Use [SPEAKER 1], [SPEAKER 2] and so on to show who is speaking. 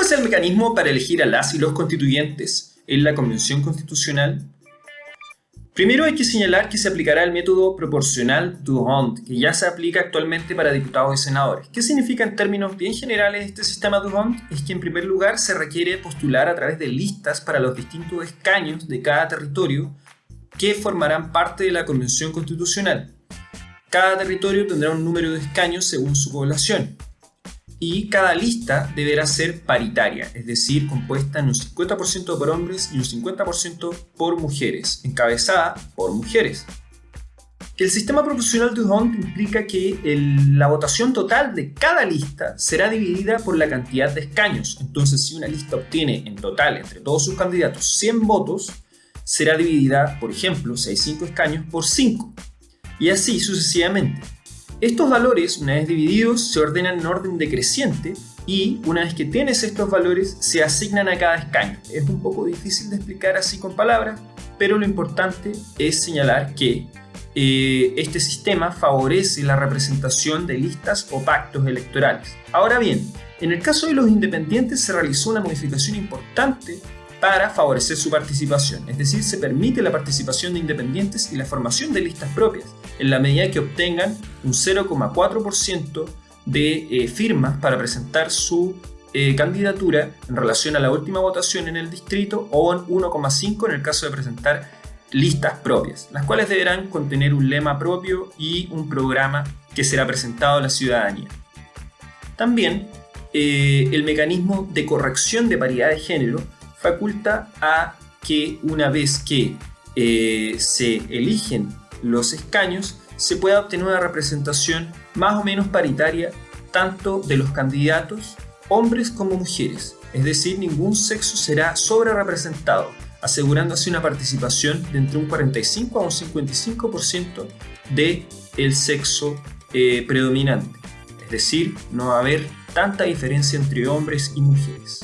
[SPEAKER 1] ¿Cómo es el mecanismo para elegir a las y los constituyentes en la Convención Constitucional? Primero hay que señalar que se aplicará el método proporcional Duhond, que ya se aplica actualmente para diputados y senadores. ¿Qué significa en términos bien generales este sistema Duhond? Es que en primer lugar se requiere postular a través de listas para los distintos escaños de cada territorio que formarán parte de la Convención Constitucional. Cada territorio tendrá un número de escaños según su población y cada lista deberá ser paritaria, es decir, compuesta en un 50% por hombres y un 50% por mujeres, encabezada por mujeres. El sistema proporcional de Hunt implica que la votación total de cada lista será dividida por la cantidad de escaños. Entonces, si una lista obtiene en total entre todos sus candidatos 100 votos, será dividida, por ejemplo, si hay 5 escaños, por 5. Y así sucesivamente. Estos valores, una vez divididos, se ordenan en orden decreciente y una vez que tienes estos valores, se asignan a cada escaño. Es un poco difícil de explicar así con palabras, pero lo importante es señalar que eh, este sistema favorece la representación de listas o pactos electorales. Ahora bien, en el caso de los independientes se realizó una modificación importante para favorecer su participación, es decir, se permite la participación de independientes y la formación de listas propias, en la medida que obtengan un 0,4% de eh, firmas para presentar su eh, candidatura en relación a la última votación en el distrito o en 1,5% en el caso de presentar listas propias, las cuales deberán contener un lema propio y un programa que será presentado a la ciudadanía. También eh, el mecanismo de corrección de paridad de género faculta a que una vez que eh, se eligen los escaños, se pueda obtener una representación más o menos paritaria tanto de los candidatos, hombres como mujeres. Es decir, ningún sexo será sobre representado, asegurándose una participación de entre un 45 a un 55% del el sexo eh, predominante. Es decir, no va a haber tanta diferencia entre hombres y mujeres.